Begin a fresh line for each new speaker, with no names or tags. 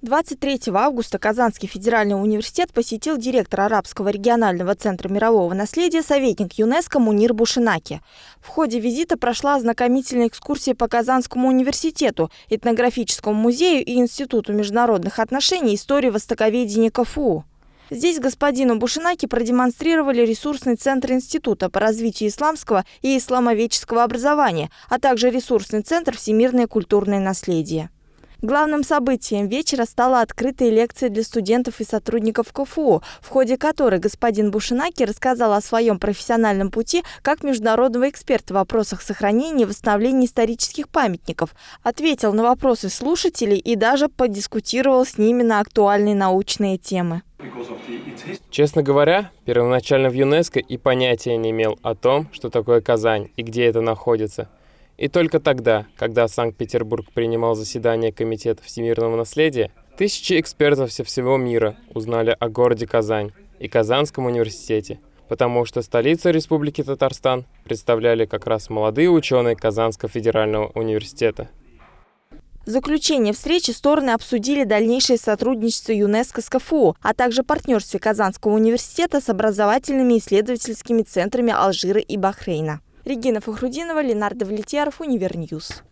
23 августа Казанский федеральный университет посетил директор Арабского регионального центра мирового наследия, советник ЮНЕСКО Мунир Бушинаки. В ходе визита прошла ознакомительная экскурсия по Казанскому университету, этнографическому музею и Институту международных отношений истории востоковедения КФУ. Здесь господину Бушинаки продемонстрировали ресурсный центр Института по развитию исламского и исламоведческого образования, а также ресурсный центр «Всемирное культурное наследие». Главным событием вечера стала открытая лекция для студентов и сотрудников КФУ, в ходе которой господин Бушинаки рассказал о своем профессиональном пути как международного эксперта в вопросах сохранения и восстановления исторических памятников, ответил на вопросы слушателей и даже подискутировал с ними на актуальные научные темы.
Честно говоря, первоначально в ЮНЕСКО и понятия не имел о том, что такое Казань и где это находится – и только тогда, когда Санкт-Петербург принимал заседание Комитета всемирного наследия, тысячи экспертов со всего мира узнали о городе Казань и Казанском университете, потому что столицу Республики Татарстан представляли как раз молодые ученые Казанского федерального университета.
В заключение встречи стороны обсудили дальнейшее сотрудничество ЮНЕСКО с КФУ, а также партнерство Казанского университета с образовательными исследовательскими центрами Алжира и Бахрейна. Регина Фахрудинова, Ленар Давлетьяров, Univer News.